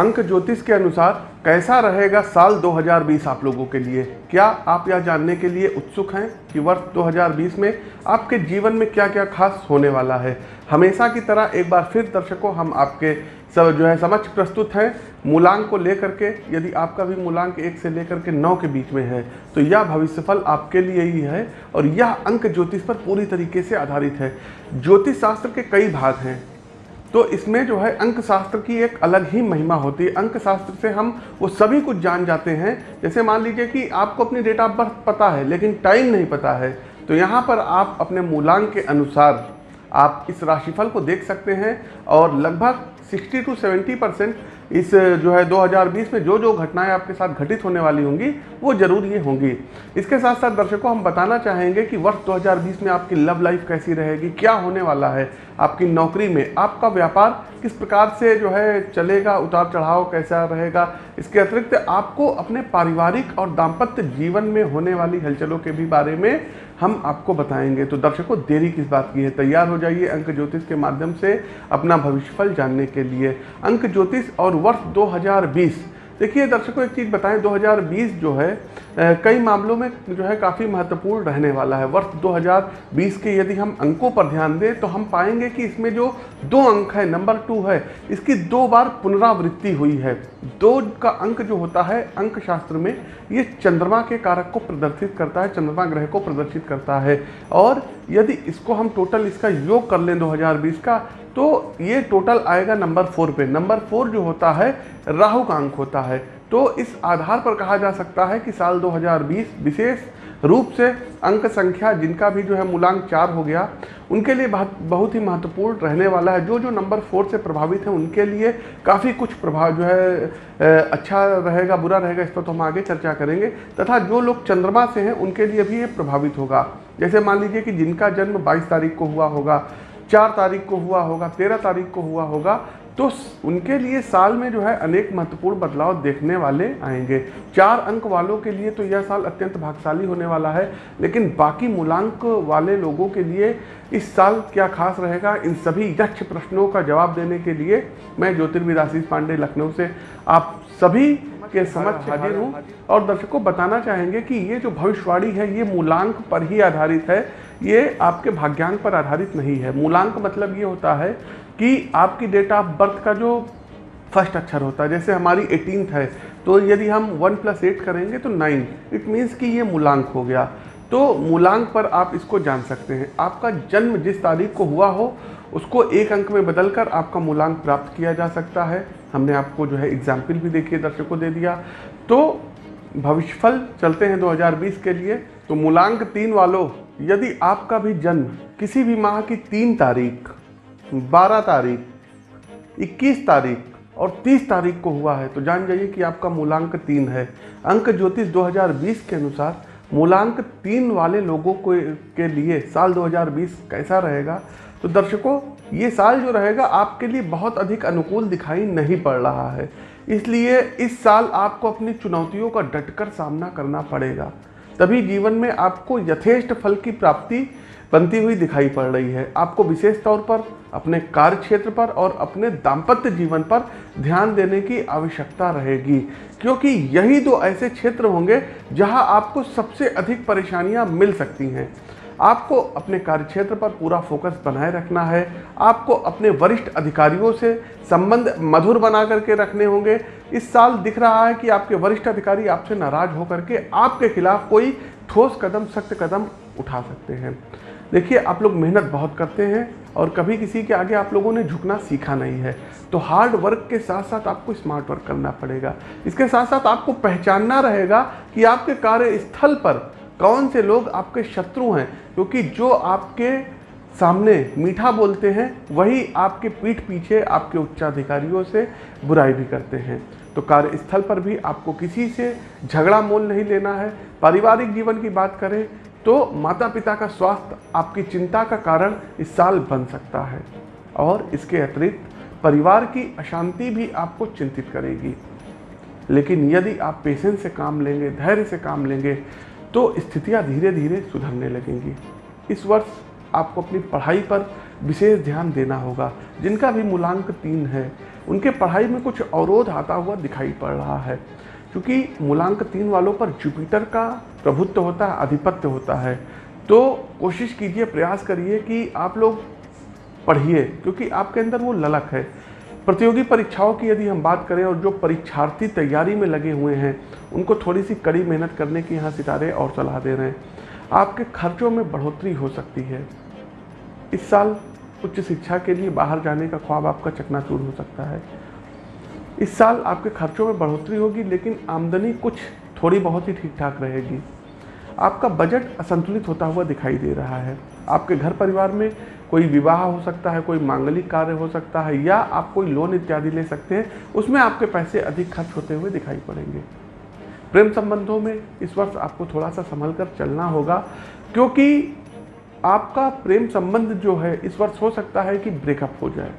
अंक ज्योतिष के अनुसार कैसा रहेगा साल 2020 आप लोगों के लिए? क्या आप यह जानने के लिए उत्सुक हैं कि वर्ष 2020 में आपके जीवन में क्या क्या खास होने वाला है? हमेशा की तरह एक बार फिर दर्शकों, हम आपके सब जो है समक्ष प्रस्तुत हैं। मूलांक को लेकर के, यदि आपका भी मूलांक एक से लेकर के नौ के बीच में है तो यह भविष्यफल आपके लिए ही है और यह अंक ज्योतिष पर पूरी तरीके से आधारित है। ज्योतिष शास्त्र के कई भाग हैं। तो इसमें जो है अंक शास्त्र की एक अलग ही महिमा होती है। अंक शास्त्र से हम वो सभी कुछ जान जाते हैं। जैसे मान लीजिए कि आपको अपनी डेट ऑफ़ बर्थ पता है, लेकिन टाइम नहीं पता है तो यहाँ पर आप अपने मूलांक के अनुसार आप इस राशिफल को देख सकते हैं और लगभग 60 टू 70 परसेंट इस जो है 2020 में जो जो घटनाएँ आपके साथ घटित होने वाली होंगी, वो ज़रूर ये होंगी। इसके साथ साथ दर्शकों, हम बताना चाहेंगे कि वर्ष 2020 में आपकी लव लाइफ कैसी रहेगी, क्या होने वाला है, आपकी नौकरी में, आपका व्यापार किस प्रकार से जो है चलेगा उतार चढ़ाव कैसा रहेगा, इसके अतिरिक्त आपको अपने पारिवारिक और दाम्पत्य जीवन में होने वाली हलचलों के भी बारे में हम आपको बताएँगे। तो दर्शकों, देरी किस बात की है? तैयार हो जाइए अंक ज्योतिष के माध्यम से अपना भविष्यफल जानने के लिए। अंक ज्योतिष और वर्ष 2020 देखिए दर्शकों, एक चीज़ बताएँ 2020 जो है कई मामलों में जो है काफ़ी महत्वपूर्ण रहने वाला है। वर्ष 2020 के यदि हम अंकों पर ध्यान दें तो हम पाएँगे कि इसमें जो दो अंक है, नंबर टू है, इसकी दो बार पुनरावृत्ति हुई है। दो का अंक जो होता है अंक शास्त्र में, ये चंद्रमा के कारक को प्रदर्शित करता है, चंद्रमा ग्रह को प्रदर्शित करता है। और यदि इसको हम टोटल इसका योग कर लें 2020 का तो ये टोटल आएगा नंबर फोर पे। नंबर फोर जो होता है, राहु का अंक होता है। तो इस आधार पर कहा जा सकता है कि साल 2020 विशेष रूप से अंक संख्या जिनका भी जो है मूलांक चार हो गया, उनके लिए बहुत बहुत ही महत्वपूर्ण रहने वाला है। जो जो नंबर फोर से प्रभावित हैं, उनके लिए काफ़ी कुछ प्रभाव जो है अच्छा रहेगा, बुरा रहेगा, इस पर तो हम आगे चर्चा करेंगे। तथा जो लोग चंद्रमा से हैं, उनके लिए भी ये प्रभावित होगा। जैसे मान लीजिए कि जिनका जन्म 22 तारीख को हुआ होगा चार तारीख को हुआ होगा, तेरह तारीख को हुआ होगा तो उनके लिए साल में जो है अनेक महत्वपूर्ण बदलाव देखने वाले आएँगे। चार अंक वालों के लिए तो यह साल अत्यंत भागशाली होने वाला है, लेकिन बाकी मूलांक वाले लोगों के लिए इस साल क्या खास रहेगा, इन सभी यक्ष प्रश्नों का जवाब देने के लिए मैं ज्योतिर्विद आशीष पांडे लखनऊ से आप सभी के समक्ष हाजिर हूँ। और दर्शकों, बताना चाहेंगे कि ये जो भविष्यवाणी है, ये मूलांक पर ही आधारित है। ये आपके भाग्यांक पर आधारित नहीं है। मूलांक मतलब ये होता है कि आपकी डेट ऑफ़ बर्थ का जो फ़र्स्ट अक्षर होता है, जैसे हमारी एटीन है तो यदि हम वन प्लस एट करेंगे तो नाइन इट मीन्स कि ये मूलांक हो गया। तो मूलांक पर आप इसको जान सकते हैं। आपका जन्म जिस तारीख को हुआ हो, उसको एक अंक में बदलकर आपका मूलांक प्राप्त किया जा सकता है। हमने आपको जो है एग्ज़ाम्पल भी देखिए, दर्शकों दे दिया। तो भविष्यफल चलते हैं 2020 के लिए। तो मूलांक तीन वालों यदि आपका भी जन्म किसी भी माह की तीन तारीख, बारह तारीख, इक्कीस तारीख और तीस तारीख को हुआ है तो जान जाइए कि आपका मूलांक तीन है। अंक ज्योतिष 2020 के अनुसार मूलांक तीन वाले लोगों को, के लिए साल 2020 कैसा रहेगा? तो दर्शकों, ये साल जो रहेगा आपके लिए बहुत अधिक अनुकूल दिखाई नहीं पड़ रहा है। इसलिए इस साल आपको अपनी चुनौतियों का डटकर सामना करना पड़ेगा। तभी जीवन में आपको यथेष्ट फल की प्राप्ति बनती हुई दिखाई पड़ रही है। आपको विशेष तौर पर, अपने कार्य क्षेत्र पर और अपने दाम्पत्य जीवन पर ध्यान देने की आवश्यकता रहेगी। क्योंकि यही दो ऐसे क्षेत्र होंगे जहाँ आपको सबसे अधिक परेशानियाँ मिल सकती हैं। आपको अपने कार्यक्षेत्र पर पूरा फोकस बनाए रखना है। आपको अपने वरिष्ठ अधिकारियों से संबंध मधुर बना करके रखने होंगे। इस साल दिख रहा है कि आपके वरिष्ठ अधिकारी आपसे नाराज़ होकर के आपके खिलाफ कोई ठोस कदम, सख्त कदम उठा सकते हैं। देखिए, आप लोग मेहनत बहुत करते हैं और कभी किसी के आगे आप लोगों ने झुकना सीखा नहीं है। तो हार्ड वर्क के साथ साथ आपको स्मार्ट वर्क करना पड़ेगा। इसके साथ साथ आपको पहचानना रहेगा कि आपके कार्यस्थल पर कौन से लोग आपके शत्रु हैं? क्योंकि जो आपके सामने मीठा बोलते हैं, वही आपके पीठ पीछे आपके उच्चाधिकारियों से बुराई भी करते हैं। तो कार्यस्थल पर भी आपको किसी से झगड़ा मोल नहीं लेना है। पारिवारिक जीवन की बात करें तो माता पिता का स्वास्थ्य आपकी चिंता का कारण इस साल बन सकता है। और इसके अतिरिक्त परिवार की अशांति भी आपको चिंतित करेगी। लेकिन यदि आप पेशेंस से काम लेंगे, धैर्य से काम लेंगे तो स्थितियाँ धीरे धीरे सुधरने लगेंगी। इस वर्ष आपको अपनी पढ़ाई पर विशेष ध्यान देना होगा, जिनका भी मूलांक तीन है। उनके पढ़ाई में कुछ अवरोध आता हुआ दिखाई पड़ रहा है, क्योंकि मूलांक तीन वालों पर जुपिटर का प्रभुत्व होता है, आधिपत्य होता है। तो कोशिश कीजिए, प्रयास करिए कि आप लोग पढ़िए, क्योंकि आपके अंदर वो ललक है। प्रतियोगी परीक्षाओं की यदि हम बात करें और जो परीक्षार्थी तैयारी में लगे हुए हैं, उनको थोड़ी सी कड़ी मेहनत करने की यहाँ सितारे और सलाह दे रहे हैं। आपके खर्चों में बढ़ोतरी हो सकती है। इस साल उच्च शिक्षा के लिए बाहर जाने का ख्वाब आपका चकनाचूर हो सकता है। इस साल आपके खर्चों में बढ़ोतरी होगी, लेकिन आमदनी कुछ थोड़ी बहुत ही ठीक ठाक रहेगी। आपका बजट असंतुलित होता हुआ दिखाई दे रहा है। आपके घर परिवार में कोई विवाह हो सकता है, कोई मांगलिक कार्य हो सकता है, या आप कोई लोन इत्यादि ले सकते हैं, उसमें आपके पैसे अधिक खर्च होते हुए दिखाई पड़ेंगे। प्रेम संबंधों में इस वर्ष आपको थोड़ा सा संभल कर चलना होगा, क्योंकि आपका प्रेम संबंध जो है, इस वर्ष हो सकता है कि ब्रेकअप हो जाए।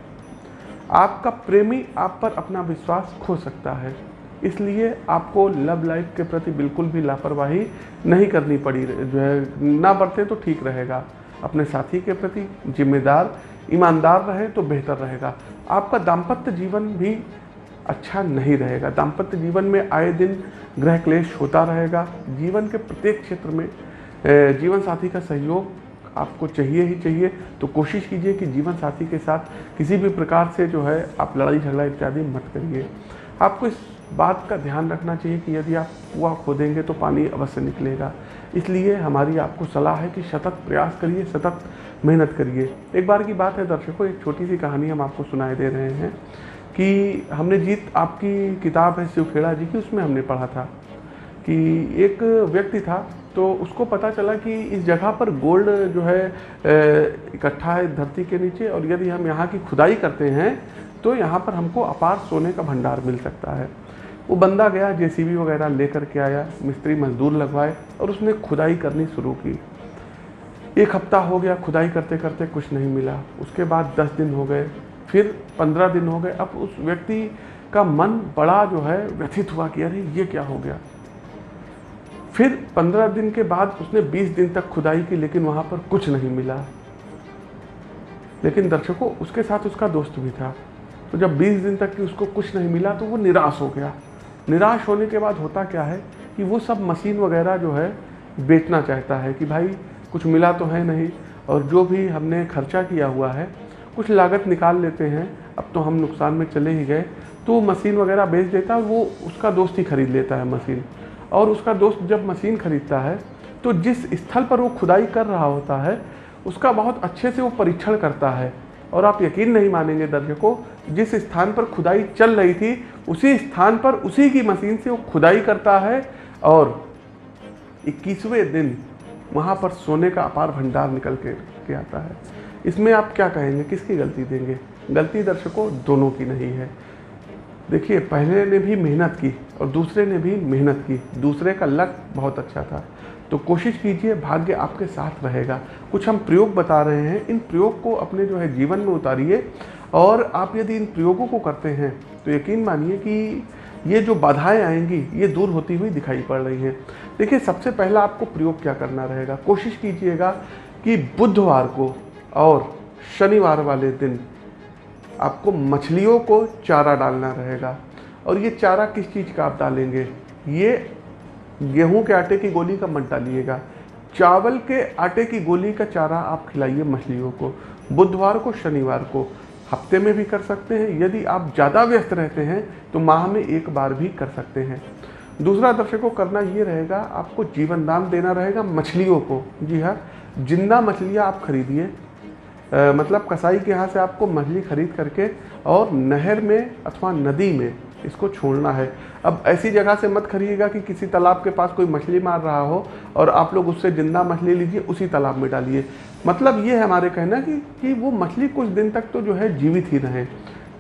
आपका प्रेमी आप पर अपना विश्वास खो सकता है। इसलिए आपको लव लाइफ के प्रति बिल्कुल भी लापरवाही नहीं करनी पड़ी, जो है, ना बरतें तो ठीक रहेगा। अपने साथी के प्रति जिम्मेदार, ईमानदार रहे तो बेहतर रहेगा। आपका दाम्पत्य जीवन भी अच्छा नहीं रहेगा। दाम्पत्य जीवन में आए दिन ग्रह क्लेश होता रहेगा। जीवन के प्रत्येक क्षेत्र में जीवन साथी का सहयोग आपको चाहिए ही चाहिए। तो कोशिश कीजिए कि जीवन साथी के साथ किसी भी प्रकार से जो है, आप लड़ाई झगड़ा इत्यादि मत करिए। आपको इस बात का ध्यान रखना चाहिए कि यदि आप कुआ खोदेंगे तो पानी अवश्य निकलेगा। इसलिए हमारी आपको सलाह है कि सतत प्रयास करिए, सतत मेहनत करिए। एक बार की बात है, दर्शकों, एक छोटी सी कहानी हम आपको सुनाए दे रहे हैं कि हमने जीत, आपकी किताब है शिवखेड़ा जी की, उसमें हमने पढ़ा था कि एक व्यक्ति था तो उसको पता चला कि इस जगह पर गोल्ड जो है इकट्ठा है धरती के नीचे और यदि हम यहाँ की खुदाई करते हैं तो यहाँ पर हमको अपार सोने का भंडार मिल सकता है। वो बंदा गया, जेसीबी वगैरह लेकर के आया, मिस्त्री मजदूर लगवाए और उसने खुदाई करनी शुरू की। एक हफ़्ता हो गया, खुदाई करते करते कुछ नहीं मिला। उसके बाद दस दिन हो गए, फिर पंद्रह दिन हो गए। अब उस व्यक्ति का मन बड़ा जो है, व्यथित हुआ कि अरे, ये क्या हो गया? फिर पंद्रह दिन के बाद उसने बीस दिन तक खुदाई की, लेकिन वहाँ पर कुछ नहीं मिला। लेकिन दर्शकों, उसके साथ उसका दोस्त भी था। तो जब बीस दिन तक कि उसको कुछ नहीं मिला तो वो निराश हो गया। निराश होने के बाद होता क्या है कि वो सब मशीन वगैरह जो है, बेचना चाहता है कि भाई, कुछ मिला तो है नहीं और जो भी हमने खर्चा किया हुआ है, कुछ लागत निकाल लेते हैं, अब तो हम नुकसान में चले ही गए। तो मशीन वगैरह बेच देता है वो उसका दोस्त ही खरीद लेता है मशीन। और उसका दोस्त जब मशीन खरीदता है तो जिस स्थल पर वो खुदाई कर रहा होता है, उसका बहुत अच्छे से वो परीक्षण करता है। और आप यकीन नहीं मानेंगे दर्शकों जिस स्थान पर खुदाई चल रही थी उसी स्थान पर उसी की मशीन से वो खुदाई करता है। और इक्कीसवें दिन वहाँ पर सोने का अपार भंडार निकल के, के आता है। इसमें आप क्या कहेंगे? किसकी गलती देंगे? गलती दर्शकों दोनों की नहीं है। देखिए पहले ने भी मेहनत की और दूसरे ने भी मेहनत की। दूसरे का लक बहुत अच्छा था। तो कोशिश कीजिए, भाग्य आपके साथ रहेगा। कुछ हम प्रयोग बता रहे हैं। इन प्रयोग को अपने जो है जीवन में उतारिए और आप यदि इन प्रयोगों को करते हैं तो यकीन मानिए कि ये जो बाधाएँ आएँगी, ये दूर होती हुई दिखाई पड़ रही हैं। देखिए, सबसे पहला आपको प्रयोग क्या करना रहेगा? कोशिश कीजिएगा कि बुधवार को और शनिवार वाले दिन आपको मछलियों को चारा डालना रहेगा। और ये चारा किस चीज़ का आप डालेंगे? ये गेहूँ के आटे की गोली का मत डालिएगा चावल के आटे की गोली का चारा आप खिलाइए मछलियों को। बुधवार को, शनिवार को हफ़्ते में भी कर सकते हैं। यदि आप ज़्यादा व्यस्त रहते हैं तो माह में एक बार भी कर सकते हैं। दूसरा दर्शकों, करना ये रहेगा, आपको जीवन दान देना रहेगा मछलियों को। जी हाँ ज़िंदा मछलियाँ आप खरीदिए मतलब कसाई के यहाँ से आपको मछली खरीद करके और नहर में अथवा नदी में इसको छोड़ना है। अब ऐसी जगह से मत खरीदिएगा कि किसी तालाब के पास कोई मछली मार रहा हो और आप लोग उससे ज़िंदा मछली लीजिए, उसी तालाब में डालिए। मतलब ये है हमारे कहना कि कि वो मछली कुछ दिन तक तो जो है जीवित ही रहे।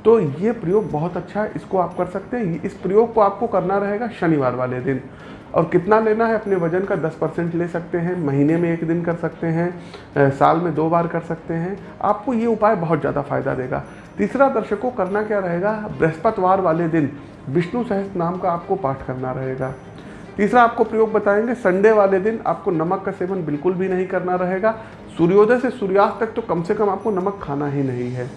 तो ये प्रयोग बहुत अच्छा है इसको आप कर सकते हैं। इस प्रयोग को आपको करना रहेगा शनिवार वाले दिन। और कितना लेना है अपने वज़न का? 10 परसेंट ले सकते हैं, महीने में एक दिन कर सकते हैं साल में दो बार कर सकते हैं। आपको ये उपाय बहुत ज़्यादा फ़ायदा देगा। तीसरा दर्शकों, करना क्या रहेगा? बृहस्पतिवार वाले दिन विष्णु सहस्त्र नाम का आपको पाठ करना रहेगा। तीसरा आपको प्रयोग बताएँगे, संडे वाले दिन आपको नमक का सेवन बिल्कुल भी नहीं करना रहेगा। सूर्योदय से सूर्यास्त तक तो कम से कम आपको नमक खाना ही नहीं है।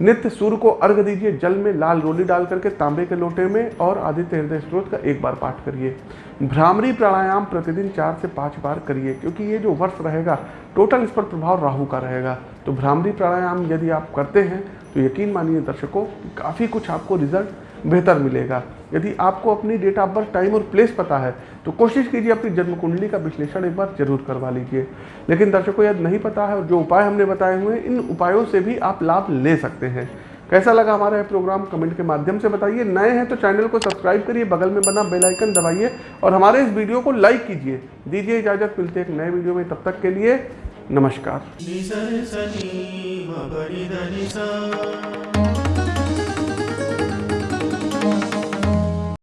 नित्य सूर्य को अर्घ दीजिए, जल में लाल रोली डाल करके तांबे के लोटे में और आदित्य हृदय स्त्रोत का एक बार पाठ करिए। भ्रामरी प्राणायाम प्रतिदिन चार से पाँच बार करिए, क्योंकि ये जो वर्ष रहेगा टोटल इस पर प्रभाव राहु का रहेगा। तो भ्रामरी प्राणायाम यदि आप करते हैं तो यकीन मानिए दर्शकों, काफ़ी कुछ आपको रिज़ल्ट बेहतर मिलेगा। यदि आपको अपनी डेट ऑफ़ बर्थ टाइम और प्लेस पता है तो कोशिश कीजिए अपनी जन्म कुंडली का विश्लेषण एक बार ज़रूर करवा लीजिए। लेकिन दर्शकों यदि नहीं पता है और जो उपाय हमने बताए हुए हैं, इन उपायों से भी आप लाभ ले सकते हैं। कैसा लगा हमारा यह प्रोग्राम कमेंट के माध्यम से बताइए। नए हैं तो चैनल को सब्सक्राइब करिए, बगल में बना बेल आइकन दबाइए और हमारे इस वीडियो को लाइक कीजिए। दीजिए इजाज़त, मिलते एक नए वीडियो में। तब तक के लिए नमस्कार।